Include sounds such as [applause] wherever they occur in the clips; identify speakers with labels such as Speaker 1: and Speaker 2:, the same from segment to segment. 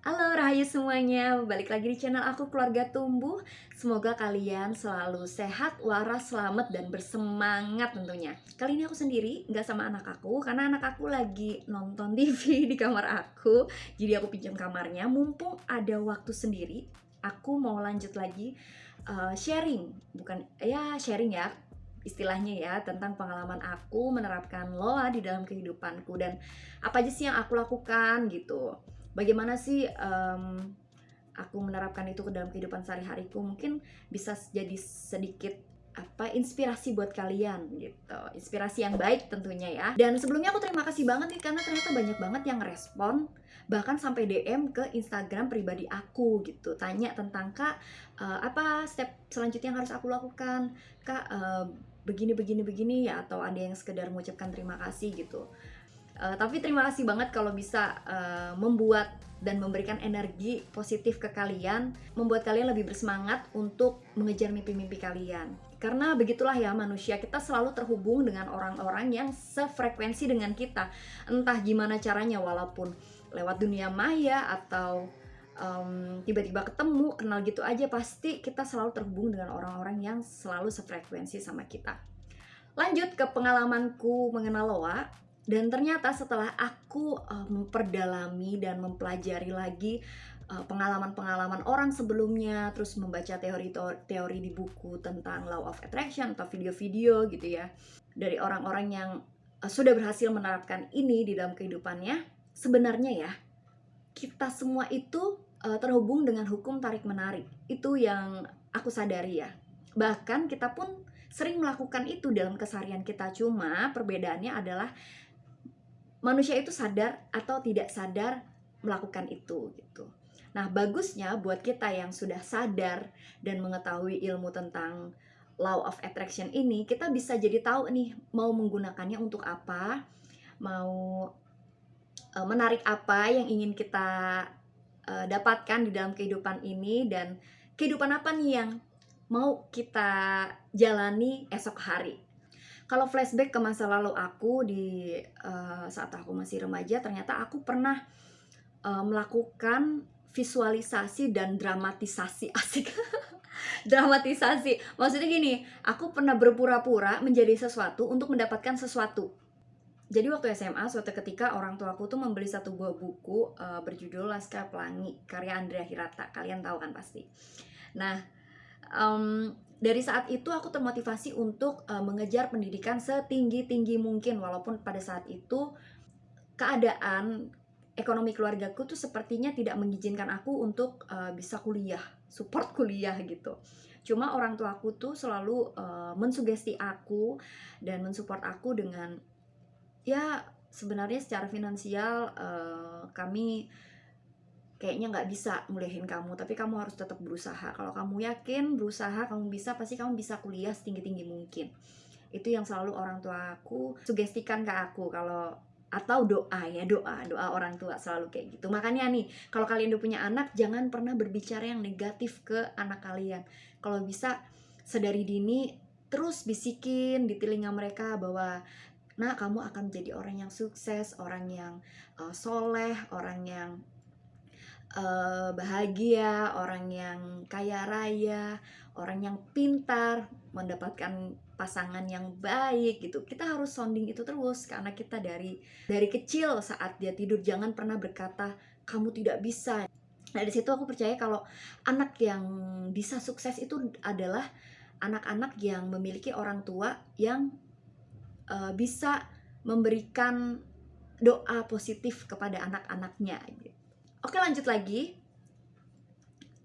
Speaker 1: Halo Rahayu semuanya, balik lagi di channel aku Keluarga Tumbuh. Semoga kalian selalu sehat, waras, selamat, dan bersemangat tentunya. Kali ini aku sendiri, nggak sama anak aku Karena anak aku lagi nonton TV [laughs] di kamar aku. Jadi aku pinjam kamarnya. Mumpung ada waktu sendiri Aku mau lanjut lagi uh, sharing. Bukan, ya sharing ya istilahnya ya tentang pengalaman aku menerapkan loa di dalam kehidupanku. Dan apa aja sih yang aku lakukan gitu bagaimana sih um, aku menerapkan itu ke dalam kehidupan sehari-hariku? Mungkin bisa jadi sedikit apa inspirasi buat kalian gitu. Inspirasi yang baik tentunya ya. Dan sebelumnya aku terima kasih banget nih karena ternyata banyak banget yang respon bahkan sampai DM ke Instagram pribadi aku gitu. Tanya tentang kak uh, apa step selanjutnya yang harus aku lakukan? Kak uh, begini begini begini ya atau ada yang sekedar mengucapkan terima kasih gitu Uh, tapi terima kasih banget kalau bisa uh, membuat dan memberikan energi positif ke kalian, membuat kalian lebih bersemangat untuk mengejar mimpi-mimpi kalian. Karena begitulah ya manusia, kita selalu terhubung dengan orang-orang yang sefrekuensi dengan kita. Entah gimana caranya walaupun lewat dunia maya atau um, tiba-tiba ketemu, kenal gitu aja pasti kita selalu terhubung dengan orang-orang yang selalu sefrekuensi sama kita. Lanjut ke pengalamanku mengenal Loa, dan ternyata setelah aku uh, memperdalami dan mempelajari lagi eh, pengalaman-pengalaman orang sebelumnya, terus membaca teori-teori di buku tentang law of attraction atau video-video gitu ya, dari orang-orang yang uh, sudah berhasil menerapkan ini di dalam kehidupannya, sebenarnya ya kita semua itu uh, terhubung dengan hukum tarik menarik. Itu yang aku sadari ya. Bahkan kita pun sering melakukan itu dalam keseharian kita. Cuma perbedaannya adalah manusia itu sadar atau tidak sadar melakukan itu gitu. Nah, bagusnya buat kita yang sudah sadar dan mengetahui ilmu tentang law of attraction ini, kita bisa jadi tahu nih mau menggunakannya untuk apa, mau uh, menarik apa yang ingin kita uh, dapatkan di dalam kehidupan ini dan kehidupan apa nih yang mau kita jalani esok hari kalau flashback ke masa lalu aku di uh, saat aku masih remaja ternyata aku pernah uh, melakukan visualisasi dan dramatisasi. [laughs] Asik. Dramatisasi. Maksudnya gini aku pernah berpura-pura menjadi sesuatu untuk mendapatkan sesuatu. Jadi waktu SMA suatu ketika orang tua aku tuh membeli satu buah buku uh, berjudul Laskar Pelangi karya Andrea Hirata. Kalian tahu kan pasti. Nah um, dari saat itu aku termotivasi untuk uh, mengejar pendidikan setinggi tinggi mungkin. Walaupun pada saat itu keadaan ekonomi keluargaku tuh sepertinya tidak mengizinkan aku untuk uh, bisa kuliah support [laughs] kuliah gitu. Cuma orang tua aku tuh selalu uh, mensugesti aku dan mensupport aku dengan ya sebenarnya secara finansial uh, kami kayaknya nggak bisa mulihin kamu tapi kamu harus tetap berusaha. Kalau kamu yakin berusaha kamu bisa pasti kamu bisa kuliah setinggi tinggi mungkin. Itu yang selalu orang tua aku sugestikan ke aku kalau atau doa ya doa doa orang tua selalu kayak gitu. Makanya nih kalau kalian udah punya anak jangan pernah berbicara yang negatif ke anak kalian. Kalau bisa sedari dini terus bisikin di telinga mereka bahwa nah kamu akan menjadi orang yang sukses orang yang uh, soleh orang yang uh, bahagia, orang yang kaya raya, orang yang pintar, mendapatkan pasangan yang baik gitu. Kita harus sounding itu terus karena kita dari dari kecil saat dia tidur jangan pernah berkata kamu tidak bisa. Nah, dari situ aku percaya kalau anak yang bisa sukses itu adalah anak-anak yang memiliki orang tua yang uh, bisa memberikan doa positif kepada anak-anaknya gitu. Oke lanjut lagi.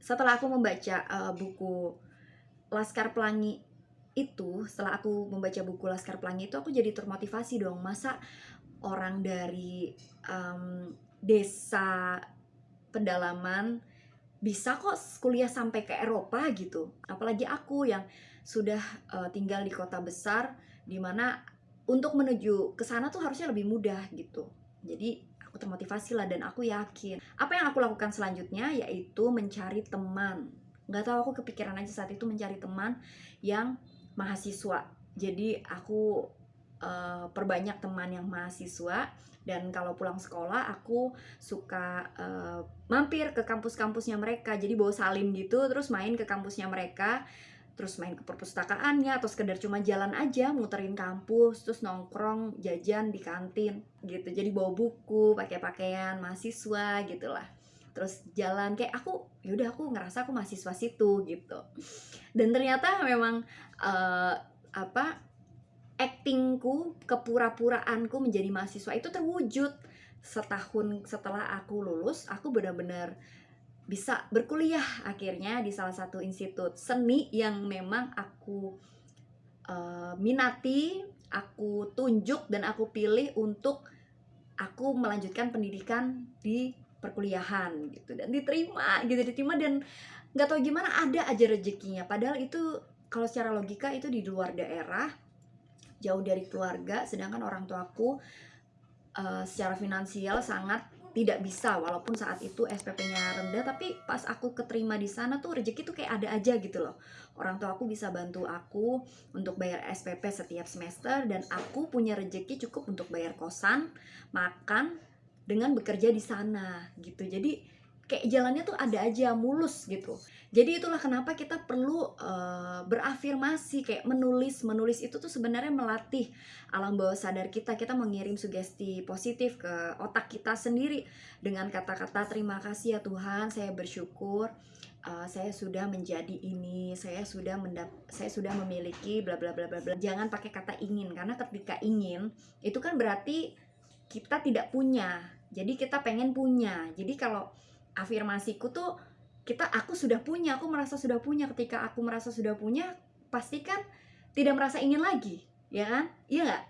Speaker 1: Setelah aku membaca uh, buku Laskar Pelangi itu, setelah aku membaca buku Laskar Pelangi itu, aku jadi termotivasi dong. Masa orang dari um, desa pedalaman bisa kok kuliah sampai ke Eropa gitu. Apalagi aku yang sudah uh, tinggal di kota besar, di mana untuk menuju ke sana tuh harusnya lebih mudah gitu. Jadi aku termotivasi lah dan aku yakin. Apa yang aku lakukan selanjutnya yaitu mencari teman. Nggak tahu aku kepikiran aja saat itu mencari teman yang mahasiswa. Jadi aku uh, perbanyak teman yang mahasiswa dan kalau pulang sekolah aku suka uh, mampir ke kampus-kampusnya mereka. Jadi bawa salim gitu terus main ke kampusnya mereka terus main ke perpustakaannya atau sekedar cuma jalan aja muterin kampus terus nongkrong jajan di kantin gitu. Jadi bawa buku pakai pakaian mahasiswa gitulah. Terus jalan kayak aku yaudah aku ngerasa aku mahasiswa situ gitu. Dan ternyata memang uh, apa actingku, kepura-puraanku menjadi mahasiswa itu terwujud. Setahun setelah aku lulus, aku benar-benar bisa berkuliah akhirnya di salah satu institut seni yang memang aku uh, minati, aku tunjuk dan aku pilih untuk aku melanjutkan pendidikan di perkuliahan gitu. Dan diterima gitu diterima dan nggak tahu gimana ada aja rezekinya. Padahal itu kalau secara logika itu di luar daerah jauh dari keluarga sedangkan orang tuaku uh, secara finansial sangat tidak bisa walaupun saat itu SPP-nya rendah tapi pas aku keterima di sana tuh rezeki tuh kayak ada aja gitu loh. Orang tua aku bisa bantu aku untuk bayar SPP setiap semester dan aku punya rezeki cukup untuk bayar kosan makan dengan bekerja di sana gitu. Jadi kayak jalannya tuh ada aja mulus gitu. Jadi itulah kenapa kita perlu uh, berafirmasi kayak menulis. Menulis itu tuh sebenarnya melatih alam bawah sadar kita. Kita mengirim sugesti positif ke otak kita sendiri dengan kata-kata terima kasih ya Tuhan saya bersyukur uh, saya sudah menjadi ini saya sudah mendap saya sudah memiliki bla bla bla bla bla. Jangan pakai kata ingin karena ketika ingin itu kan berarti kita tidak punya. Jadi kita pengen punya. Jadi kalau afirmasiku tuh kita aku sudah punya aku merasa sudah punya. Ketika aku merasa sudah punya pasti kan tidak merasa ingin lagi ya kan? Iya nggak?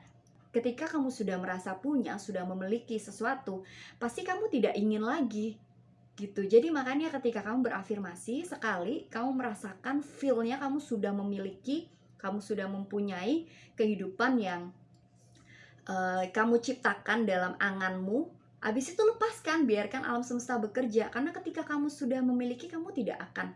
Speaker 1: Ketika kamu sudah merasa punya sudah memiliki sesuatu pasti kamu tidak ingin lagi gitu. Jadi makanya ketika kamu berafirmasi sekali kamu merasakan feelnya kamu sudah memiliki kamu sudah mempunyai kehidupan yang uh, kamu ciptakan dalam anganmu Habis itu lepaskan, biarkan alam semesta bekerja karena ketika kamu sudah memiliki kamu tidak akan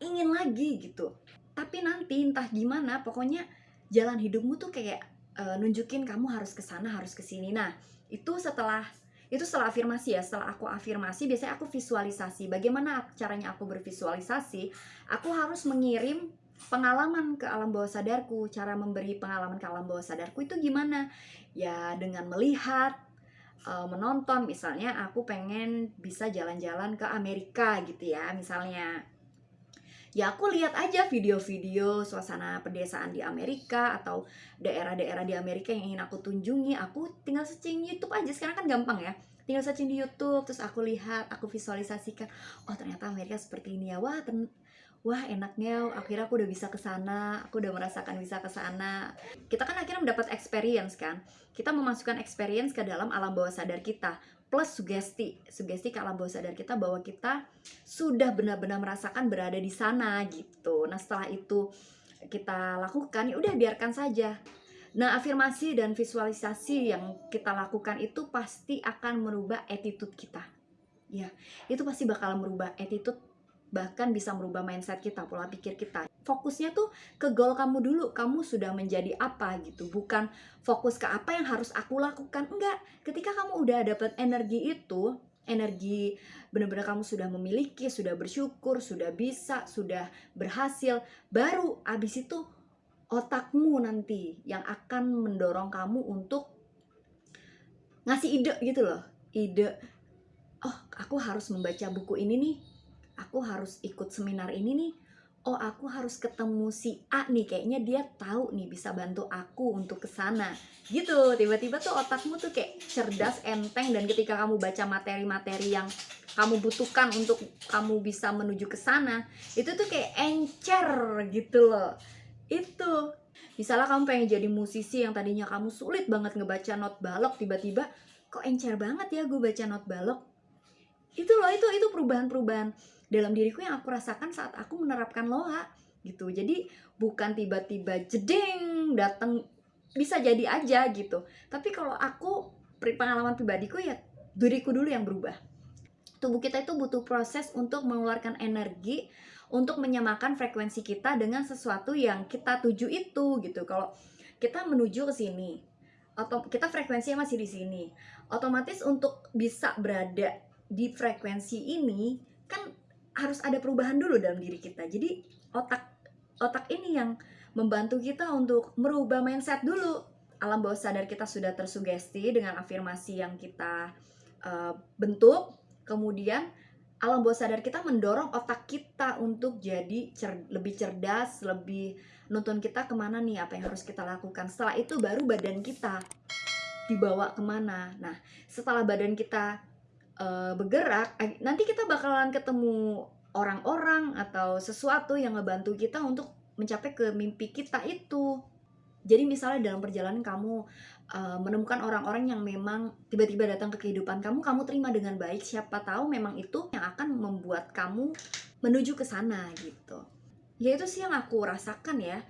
Speaker 1: ingin lagi gitu. Tapi nanti entah gimana, pokoknya jalan hidupmu tuh kayak uh, nunjukin kamu harus ke sana, harus ke sini. Nah, itu setelah itu setelah afirmasi ya, setelah aku afirmasi biasanya aku visualisasi. Bagaimana caranya aku bervisualisasi? Aku harus mengirim pengalaman ke alam bawah sadarku. Cara memberi pengalaman ke alam bawah sadarku itu gimana? Ya dengan melihat, uh, menonton. Misalnya aku pengen bisa jalan-jalan ke Amerika gitu ya misalnya. Ya aku lihat aja video-video suasana pedesaan di Amerika atau daerah-daerah di Amerika yang ingin aku tunjungi aku tinggal searching YouTube aja. Sekarang kan gampang ya. Tinggal searching di YouTube terus aku lihat aku visualisasikan oh ternyata Amerika seperti ini ya. Wah wah enaknya akhirnya aku udah bisa ke sana aku udah merasakan bisa ke sana. Kita kan akhirnya mendapat experience kan? Kita memasukkan experience ke dalam alam bawah sadar kita plus sugesti. Sugesti ke alam bawah sadar kita bahwa kita sudah benar-benar merasakan berada di sana gitu. Nah setelah itu kita lakukan ya udah biarkan saja. Nah, afirmasi dan visualisasi yang kita lakukan itu pasti akan merubah attitude kita. Ya, itu pasti bakal merubah attitude bahkan bisa merubah mindset kita, pola pikir kita. Fokusnya tuh ke goal kamu dulu, kamu sudah menjadi apa gitu, bukan fokus ke apa yang harus aku lakukan. Enggak, ketika kamu udah dapet energi itu, energi benar-benar kamu sudah memiliki, sudah bersyukur, sudah bisa, sudah berhasil, baru abis itu otakmu nanti yang akan mendorong kamu untuk ngasih ide gitu loh, ide oh aku harus membaca buku ini nih aku harus ikut seminar ini nih. Oh aku harus ketemu si A nih kayaknya dia tahu nih bisa bantu aku untuk ke sana. Gitu tiba-tiba tuh otakmu tuh kayak cerdas enteng dan ketika kamu baca materi-materi yang kamu butuhkan untuk kamu bisa menuju ke sana itu tuh kayak encer gitu loh. Itu. Misalnya kamu pengen jadi musisi yang tadinya kamu sulit banget ngebaca not balok tiba-tiba kok encer banget ya gue baca not balok? Itu loh itu itu perubahan-perubahan dalam diriku yang aku rasakan saat aku menerapkan loa gitu. Jadi bukan tiba-tiba jeding datang bisa jadi aja gitu. Tapi kalau aku pengalaman pribadiku ya diriku dulu yang berubah. Tubuh kita itu butuh proses untuk mengeluarkan energi untuk menyamakan frekuensi kita dengan sesuatu yang kita tuju itu gitu. Kalau kita menuju ke sini atau kita frekuensinya masih di sini otomatis untuk bisa berada di frekuensi ini kan harus ada perubahan dulu dalam diri kita jadi otak otak ini yang membantu kita untuk merubah mindset dulu alam bawah sadar kita sudah tersugesti dengan afirmasi yang kita uh, bentuk kemudian alam bawah sadar kita mendorong otak kita untuk jadi cer lebih cerdas, lebih nonton kita ke mana nih, apa yang harus kita lakukan. Setelah itu baru badan kita dibawa ke mana. Nah, setelah badan kita uh, bergerak, eh, nanti kita bakalan ketemu orang-orang atau sesuatu yang ngebantu kita untuk mencapai ke mimpi kita itu. Jadi misalnya dalam perjalanan kamu uh, menemukan orang-orang yang memang tiba-tiba datang ke kehidupan kamu, kamu terima dengan baik. Siapa tahu memang itu yang akan membuat kamu menuju ke sana gitu. Ya itu sih yang aku rasakan ya,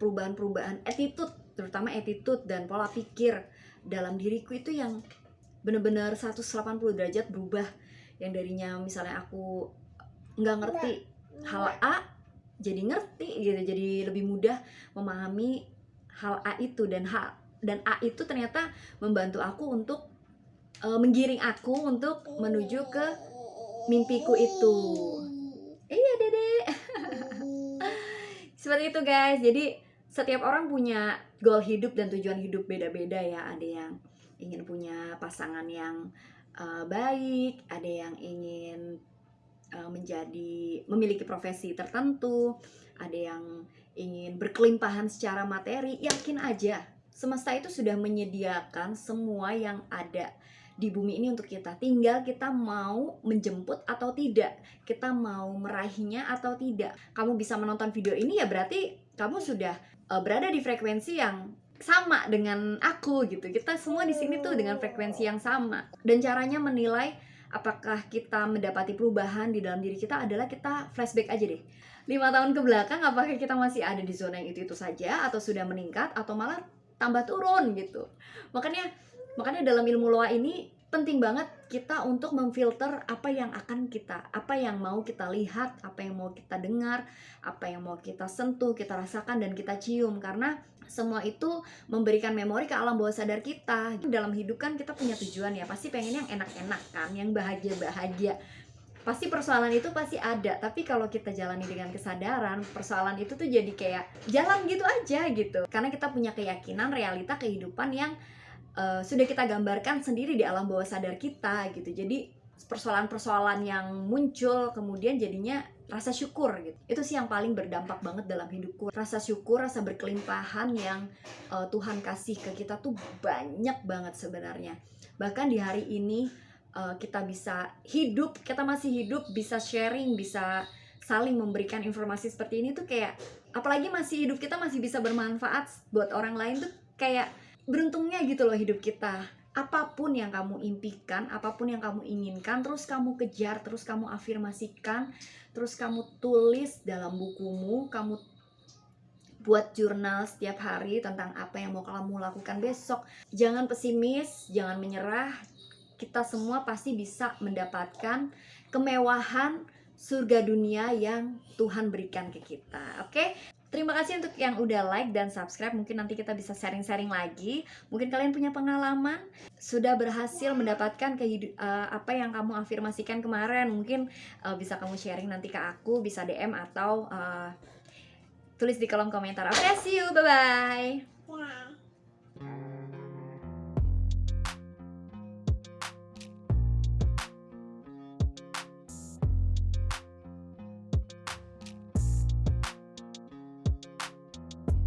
Speaker 1: perubahan-perubahan attitude, terutama attitude dan pola pikir dalam diriku itu yang bener-bener 180 derajat berubah. Yang darinya misalnya aku nggak ngerti hal A jadi ngerti gitu, jadi lebih mudah memahami hal A itu dan hal dan A itu ternyata membantu aku untuk uh, menggiring aku untuk menuju ke mimpiku itu. Iya, Dede. [laughs] Seperti itu, guys. Jadi setiap orang punya goal hidup dan tujuan hidup beda-beda ya. Ada yang ingin punya pasangan yang uh, baik, ada yang ingin uh, menjadi memiliki profesi tertentu, ada yang ingin berkelimpahan secara materi, yakin aja semesta itu sudah menyediakan semua yang ada di bumi ini untuk kita. Tinggal kita mau menjemput atau tidak. Kita mau meraihnya atau tidak. Kamu bisa menonton video ini ya berarti kamu sudah uh, berada di frekuensi yang sama dengan aku gitu. Kita semua di sini tuh dengan frekuensi yang sama. Dan caranya menilai apakah kita mendapati perubahan di dalam diri kita adalah kita flashback aja deh. Lima tahun ke belakang apakah kita masih ada di zona yang itu-itu saja atau sudah meningkat atau malah tambah turun gitu makanya makanya dalam ilmu loa ini penting banget kita untuk memfilter apa yang akan kita apa yang mau kita lihat apa yang mau kita dengar apa yang mau kita sentuh kita rasakan dan kita cium. Karena semua itu memberikan memori ke alam bawah sadar kita. Dalam hidup kan kita punya tujuan ya pasti pengen yang enak-enak kan yang bahagia-bahagia. Pasti persoalan itu pasti ada tapi kalau kita jalani dengan kesadaran persoalan itu tuh jadi kayak jalan gitu aja gitu. Karena kita punya keyakinan realita kehidupan yang uh, sudah kita gambarkan sendiri di alam bawah sadar kita gitu. Jadi persoalan-persoalan yang muncul kemudian jadinya rasa syukur gitu. Itu sih yang paling berdampak banget dalam hidupku. Rasa syukur rasa berkelimpahan yang uh, Tuhan kasih ke kita tuh banyak banget sebenarnya. Bahkan di hari ini uh, kita bisa hidup, kita masih hidup, bisa sharing, bisa saling memberikan informasi seperti ini tuh kayak apalagi masih hidup kita masih bisa bermanfaat buat orang lain tuh kayak beruntungnya gitu loh hidup kita. Apa pun yang kamu impikan, apa pun yang kamu inginkan, terus kamu kejar, terus kamu afirmasikan, terus kamu tulis dalam bukumu, kamu buat jurnal setiap hari tentang apa yang mau kamu lakukan besok. Jangan pesimis, jangan menyerah, kita semua pasti bisa mendapatkan kemewahan surga dunia yang Tuhan berikan ke kita. Oke? Okay? Terima kasih untuk yang udah like dan subscribe. Mungkin nanti kita bisa sharing-sharing lagi. Mungkin kalian punya pengalaman sudah berhasil mendapatkan kehidup uh, apa yang kamu afirmasikan kemarin. Mungkin uh, bisa kamu sharing nanti ke aku, bisa DM atau uh, tulis di kolom komentar. Oke, okay, see you. Bye bye.